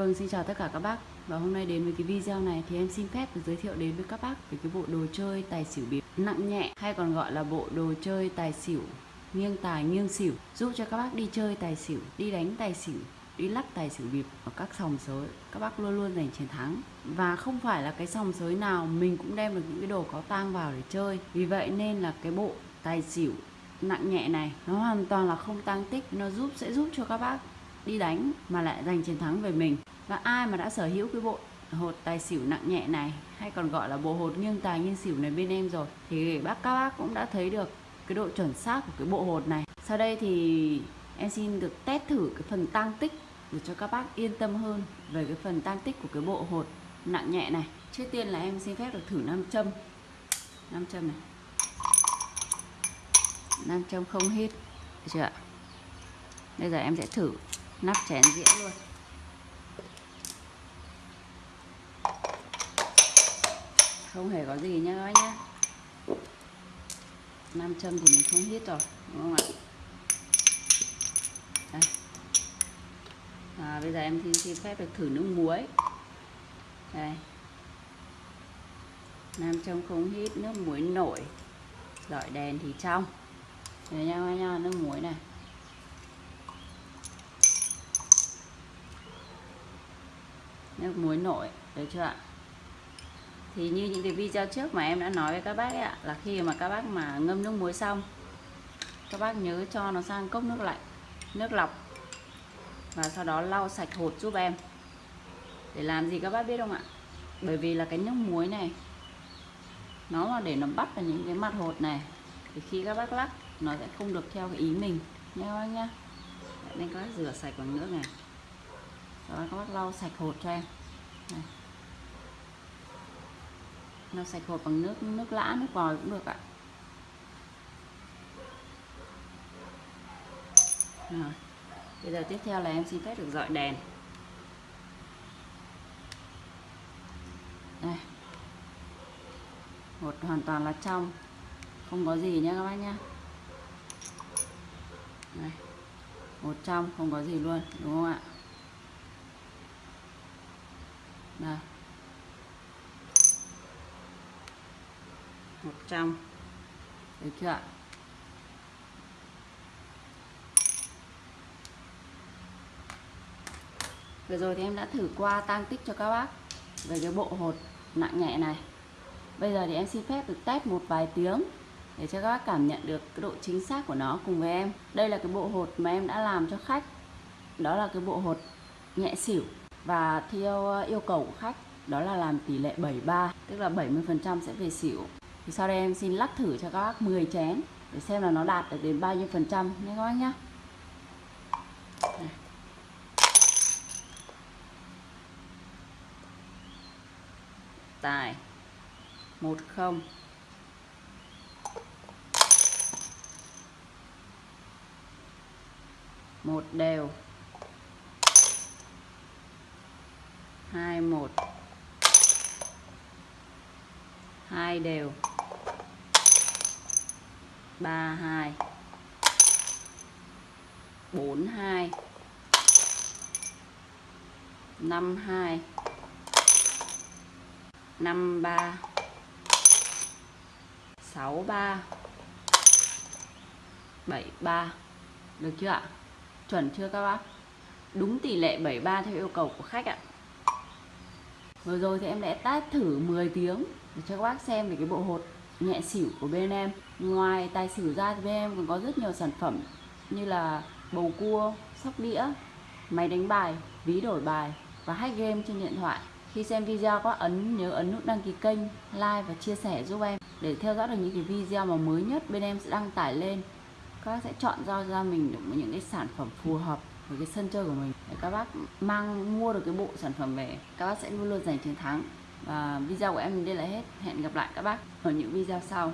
Vâng, xin chào tất cả các bác. Và hôm nay đến với cái video này thì em xin phép được giới thiệu đến với các bác về cái bộ đồ chơi tài xỉu bịp nặng nhẹ hay còn gọi là bộ đồ chơi tài xỉu nghiêng tài nghiêng xỉu giúp cho các bác đi chơi tài xỉu, đi đánh tài xỉu đi lắc tài xỉu bịp ở các sòng sới. Các bác luôn luôn giành chiến thắng. Và không phải là cái sòng sới nào mình cũng đem được những cái đồ có tang vào để chơi. Vì vậy nên là cái bộ tài xỉu nặng nhẹ này nó hoàn toàn là không tăng tích nó giúp sẽ giúp cho các bác đi đánh mà lại giành chiến thắng về mình và ai mà đã sở hữu cái bộ hột tài xỉu nặng nhẹ này, hay còn gọi là bộ hột nghiêng tài nghiêng xỉu này bên em rồi, thì bác, các bác cũng đã thấy được cái độ chuẩn xác của cái bộ hột này. Sau đây thì em xin được test thử cái phần tăng tích để cho các bác yên tâm hơn về cái phần tăng tích của cái bộ hột nặng nhẹ này. Trước tiên là em xin phép được thử nam châm. Nam châm này. Nam châm không hít, được chưa ạ? Bây giờ em sẽ thử nắp chén dĩa luôn. Không hề có gì nha các bác nhá. Nam châm thì mình không hít rồi đúng không ạ? Đây. À, bây giờ em xin, xin phép được thử nước muối. Đây. Nam châm không hít nước muối nổi. Dọi đèn thì trong. Đây nha các nha nước muối này. Nước muối nổi được chưa ạ? Thì như những cái video trước mà em đã nói với các bác ấy ạ, là khi mà các bác mà ngâm nước muối xong, các bác nhớ cho nó sang cốc nước lạnh, nước lọc, và sau đó lau sạch hột giúp em. Để làm gì các bác biết không ạ? Bởi vì là cái nước muối này, nó mà để nó bắt vào những cái mặt hột này, thì khi các bác lắc, nó sẽ không được theo cái ý mình nha các bác nhá nên các bác rửa sạch bằng nước này. Sau đó các bác lau sạch hột cho em. Này lau sạch hộp bằng nước nước lã, nước vòi cũng được ạ. Rồi, bây giờ tiếp theo là em xin phép được dọi đèn. Đây. Hột hoàn toàn là trong, không có gì nhé các bác nhá. Đây. Một trong, không có gì luôn, đúng không ạ? Đây. Một trăm. Được chưa ạ? Vừa rồi thì em đã thử qua tăng tích cho các bác về cái bộ hột nặng nhẹ này. Bây giờ thì em xin phép được test một vài tiếng để cho các bác cảm nhận được cái độ chính xác của nó cùng với em. Đây là cái bộ hột mà em đã làm cho khách. Đó là cái bộ hột nhẹ xỉu và theo ờ, yêu cầu của khách đó là làm tỷ lệ 73 tức là 70% sẽ về xỉu thì sau đây em xin lắc thử cho các bác 10 chén để xem là nó đạt được đến bao nhiêu phần trăm nhé các bác nhé. Tài. Một không. Một đều. Hai một. Hai đều ba, hai. Bốn, hai. Năm hai. Năm, ba. Sáu, ba. Bảy, ba. Được chưa ạ? Chuẩn chưa các bác? Đúng tỷ lệ 73 theo yêu cầu của khách ạ. Vừa rồi thì em đã test thử 10 tiếng. Để cho các bác xem về cái bộ hột nhẹ xỉu của bên em. Ngoài tài xỉu ra thì bên em còn có rất nhiều sản phẩm như là bầu cua, sóc đĩa, máy đánh bài, ví đổi bài và hack game trên điện thoại. Khi xem video các ấn, nhớ ấn nút đăng ký kênh, like và chia sẻ giúp em để theo dõi được những cái video mà mới nhất bên em sẽ đăng tải lên. Các bác sẽ chọn ra ra mình được những cái sản phẩm phù hợp với cái sân chơi của mình. Để các bác mang, mua được cái bộ sản phẩm về, các bác sẽ luôn luôn giành chiến thắng và video của em đến đây là hết. Hẹn gặp lại các bác ở những video sau.